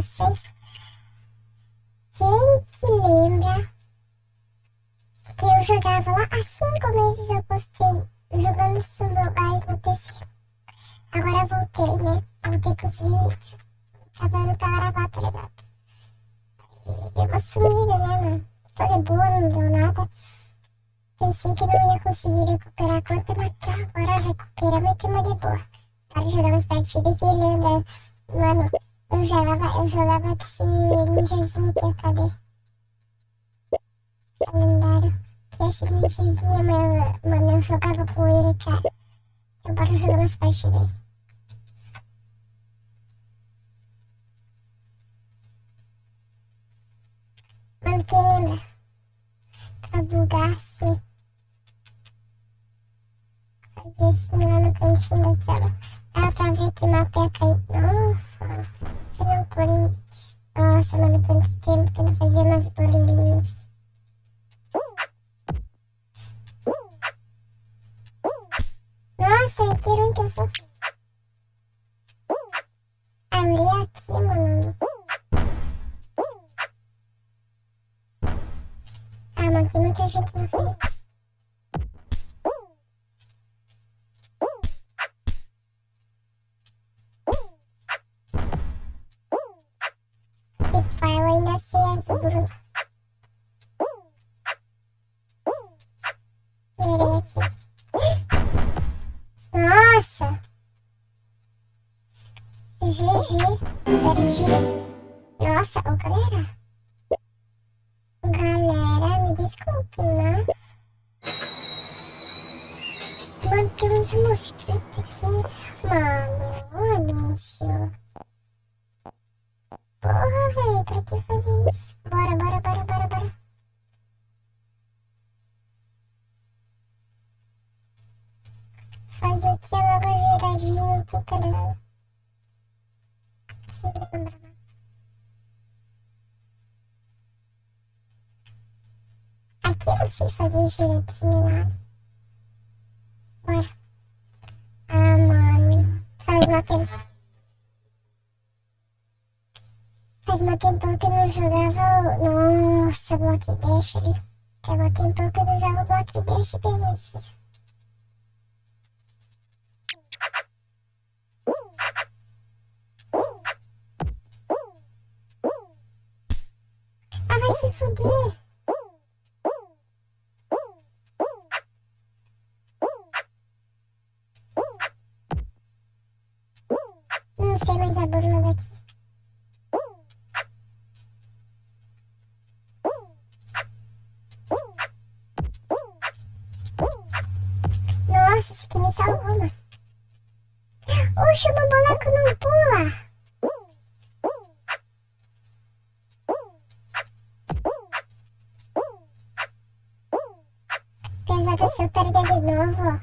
vocês. Quem que lembra que eu jogava lá há cinco meses eu postei jogando Sumbo Guys no PC. Agora voltei, né? Voltei com os vídeos. Tá dando pra gravar, tá ligado? E deu uma sumida, né, mano? Tô de boa, não deu nada. Pensei que não ia conseguir recuperar a conta, mas tchau, agora recuperamos e tamo de boa. Para jogar umas partidas que lembra, mano, eu jogava, eu jogava esse ninjazinho aqui, cadê? Lendário. Que esse ninjazinho, mano, mano, eu jogava com ele, cara. Eu bora jogar umas partidas aí. Mano, quem lembra? Pra bugar assim. Fazer assim lá no cantinho da tela. Dá pra ver que mapa ia cair. Nossa, não Corinthians. Nossa, mano, quanto tempo que não fazia mais barulhinhos. Nossa, que ruim que eu sou. Ali aqui, mano. Ah, mas tem muita gente na frente. Nossa! GG. GG. Nossa, ô galera. Galera, me desculpe, mas... Mano, tem uns mosquitos aqui. Mano, anúncio. Que fazer isso? Bora, bora, bora, bora, bora. Fazer aqui a nova giradinha aqui, ligado? Aqui, lembra, Aqui eu não sei fazer giradinha lá. Bora. Ah, mano. Faz uma tempo. Faz uma tempão que eu não jogava. Nossa, Block Dash ali. Faz uma tempão que eu não jogo Block Dash pesadinho. Perder de novo,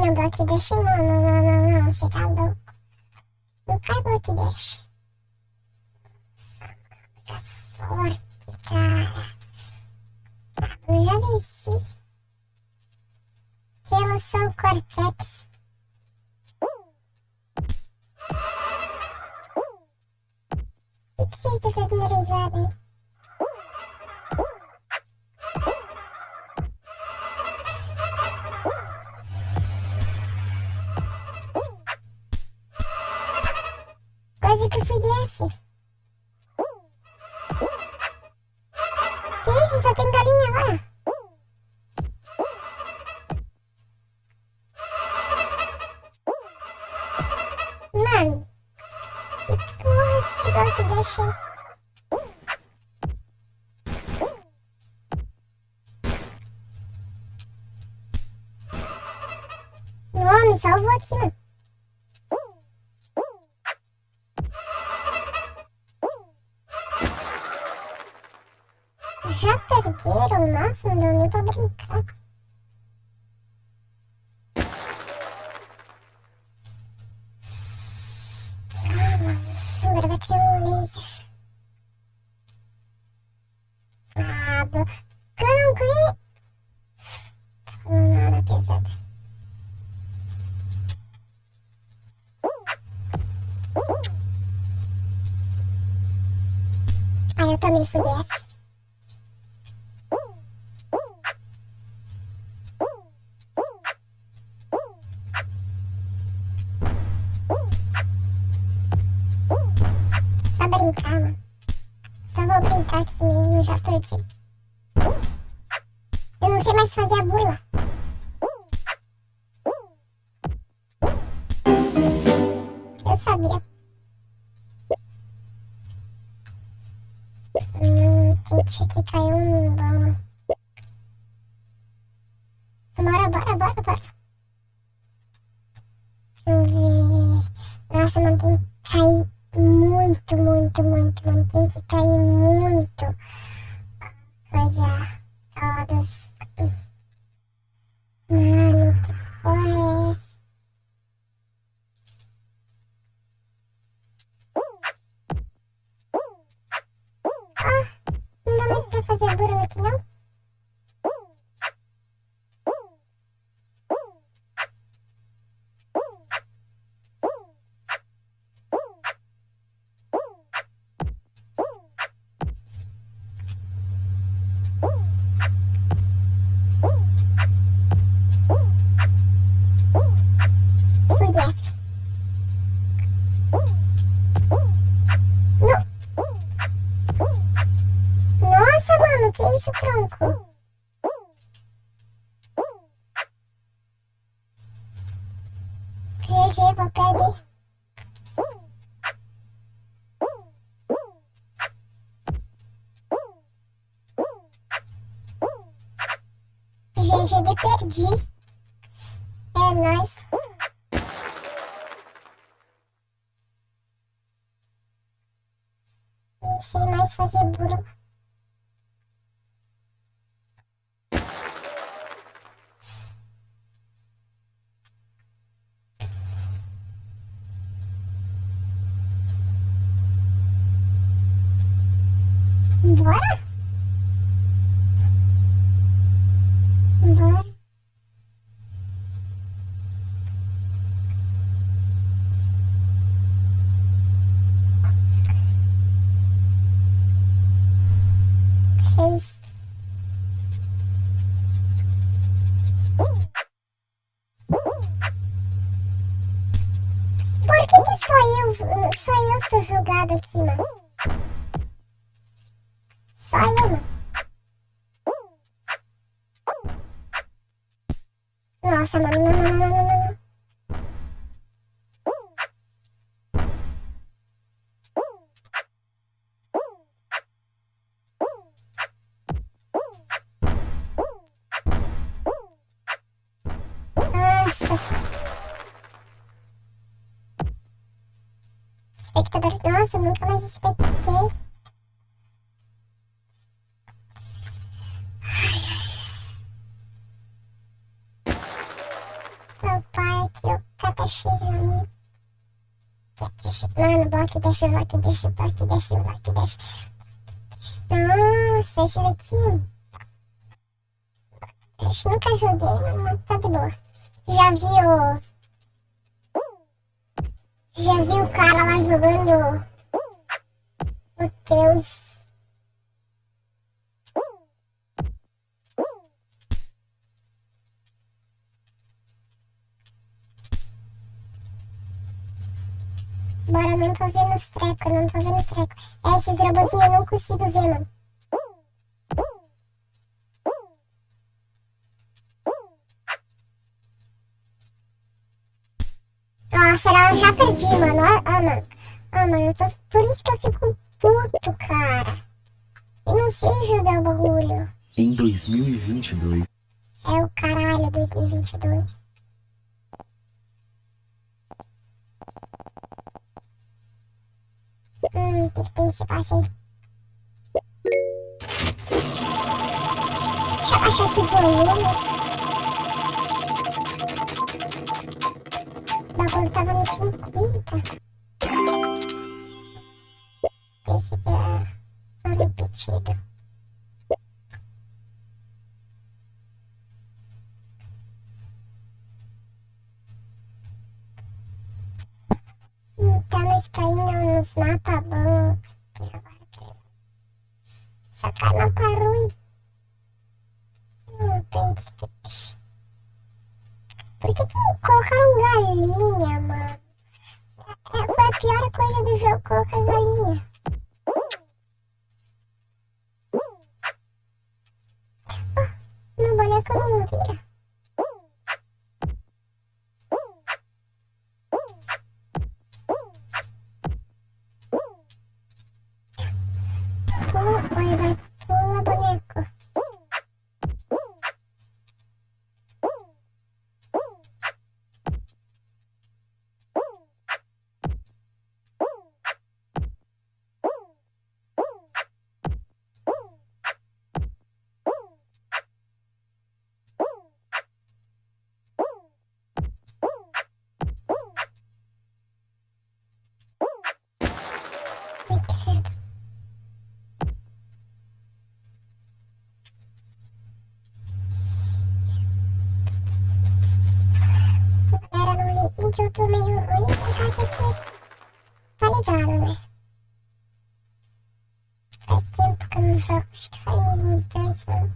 Não, block dash não, não, não, não, não, você tá louco. Não cai block dash. Nossa, sorte, cara. Eu já venci. Que emoção, Cortex. O que, que você está dando risada aí? Quase que. Que isso? Só tem galinha agora? Mano, que porra desse bloco deixa isso? Não, me salvou aqui, mano. Nossa, não deu nem pra brincar. Agora vai ter um laser. Ah, do... Não ganhei. Não, nada pesado. Ah, eu também fui dessa. Eu não sei mais fazer a burla. Eu sabia. Hum, tinha que cair um bom. Bora, bora, bora, bora. Nossa, tem que cair muito, muito, muito. Tem que cair muito. Coisa. Todos. Mano, que porra é essa? Ah, não dá mais pra fazer burla aqui não? Vou perder. GG de perdi. Julgado aqui, mano? Só eu, mano. Nossa, mano, não, não, não, não, não. Nossa. Espectadores, nossa, eu nunca mais expectei. Meu pai o KTX, meu amigo. KTX, mano, bloco chuva, aqui da chuva, aqui da chuva, aqui da chuva. Nossa, esse daqui. Eu nunca joguei, mas tá de boa. Já viu. Já viu o cara lá jogando. O Deus. Bora, não tô vendo os trecos, não tô vendo os trecos. É, esses robozinhos eu não consigo ver, mano. Nossa, eu já perdi, mano. Ah, ah, mano. Ah, mano, eu tô... por isso que eu fico puto, cara. Eu não sei jogar o bagulho. Em 2022, É o caralho 2022. Hum, o que tem esse passe aí? baixar esse volume. O bagulho tava no 50. Esse é um repetido. Então nós caindo nos mapas bons. Só que mapa ruim. Não tem despedição. Por que, que colocaram galinha, mano? É, foi a pior coisa do jogo colocar galinha. Oh, meu boneco não vira. Que eu tô meio ruim por causa que... Tá ligado, né? Faz tempo que eu não jogo, acho que faz uns dois anos.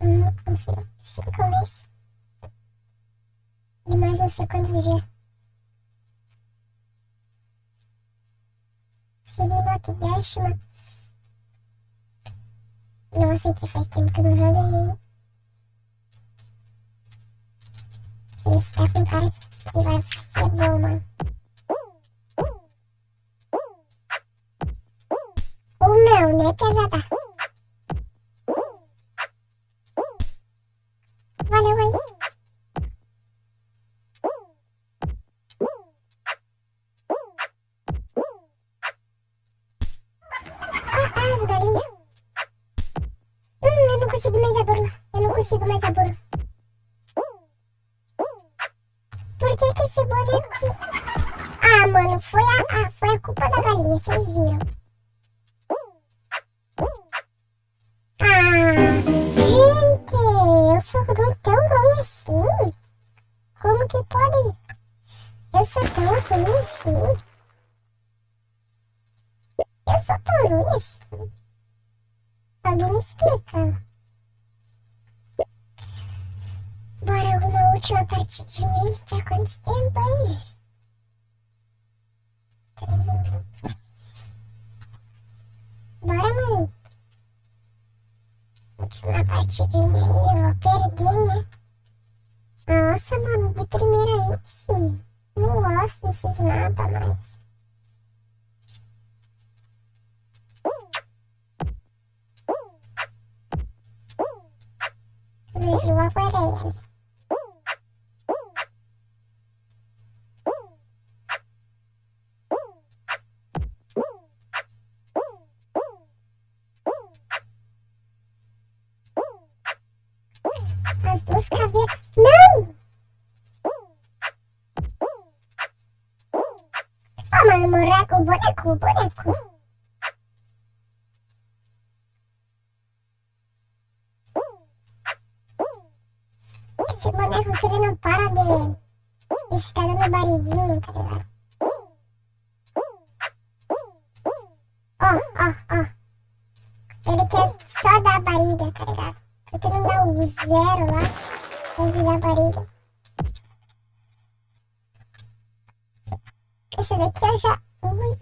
Não confio. Cinco meses. E mais não sei quantos dias. Block Dash, mano. Nossa, que faz tempo que eu não joguei. Esse tá com cara que vai ser bom. Ou não, né, pesada? Valeu aí. Ah, as galinhas. Hum, eu não consigo mais a burla. Eu não consigo mais a burla. Por que que esse boneco que... Ah, mano, foi a, ah, foi a culpa da galinha, vocês viram. Ah, gente, eu sou ruim, tão ruim assim? Como que pode? Eu sou tão ruim assim? Última partidinha aí, tá quanto tempo aí? Três minutos. Bora, mano. Última partidinha aí, eu vou perder, né? Nossa, mano, de primeira índice. Não gosto desses mapas mais. Vejo logo areia. As duas caveiras. Não! Ah, mano, boneco, boneco, boneco. O zero lá, ele dá barriga. Esse daqui eu já... Ui,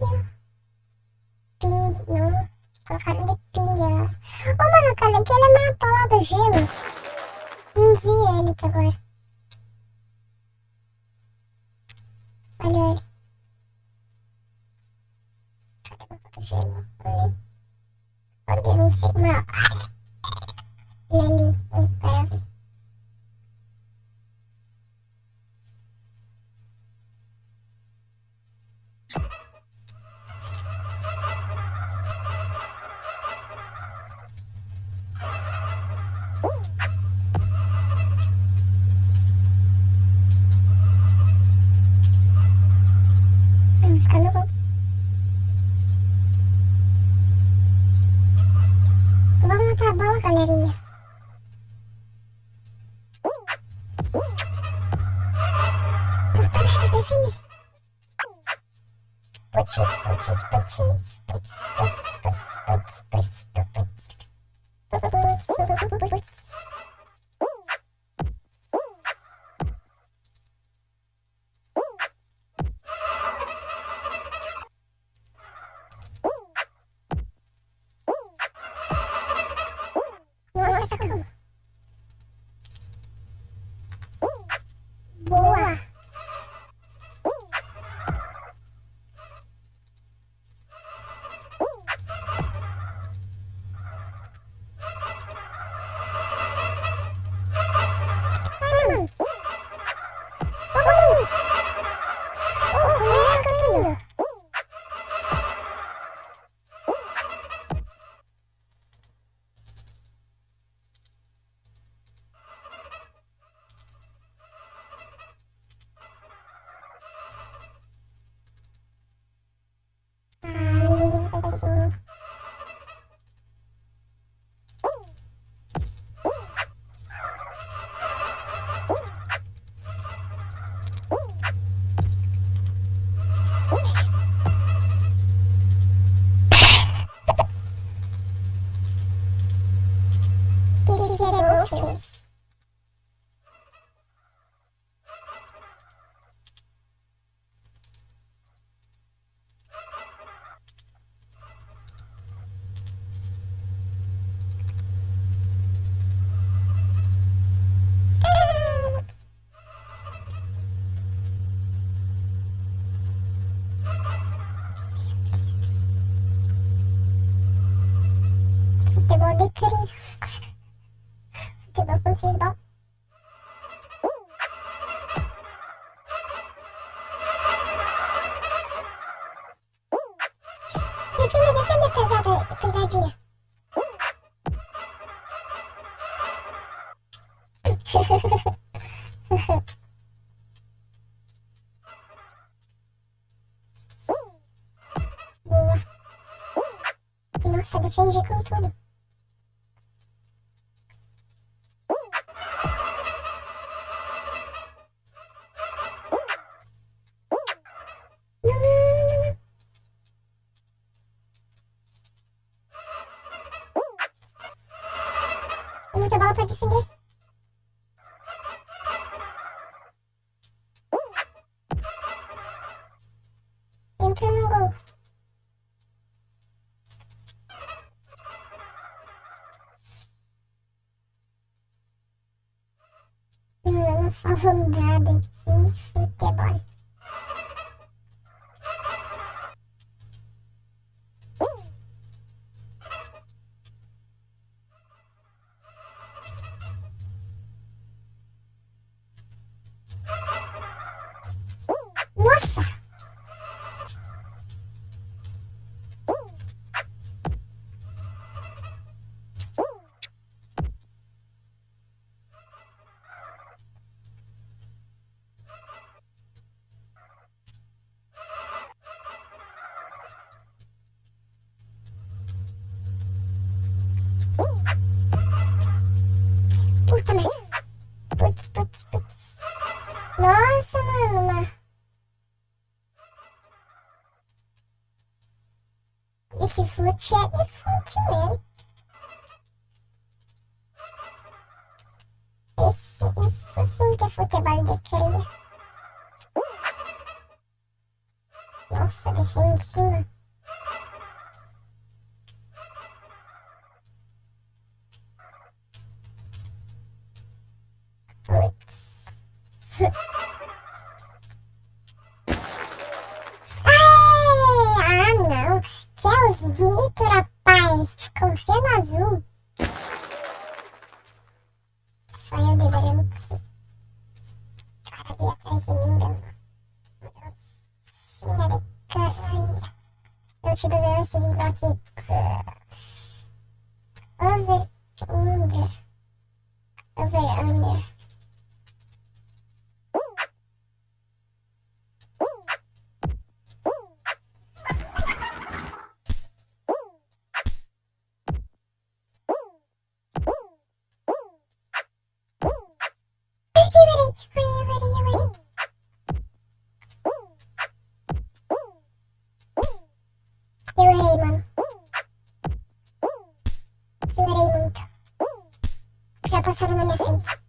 ping, não. Colocaram de ping lá. Ô, mano, cara, aquele é mapa lá do gelo. Não vi ele até agora. Olha ele. Cadê o gelo? Ali. Onde eu não sei, mas... E ali, um bitches bitches bitches bitches bitches bitches bitches bitches Spritz, Spritz, That's such a change. avançada aqui, futebol. Nossa, mano. mas- Esse fute é de fute mesmo. Esse, isso sim que é futebol de cria. Nossa, defendi, mano. Putz. Os mitos, rapaz. Ficam vendo azul. Só eu deverando que. Cara ali atrás de mim, dando. Docinha de caralho. Eu te bebeu esse vídeo aqui. Passaram na minha frente. Filha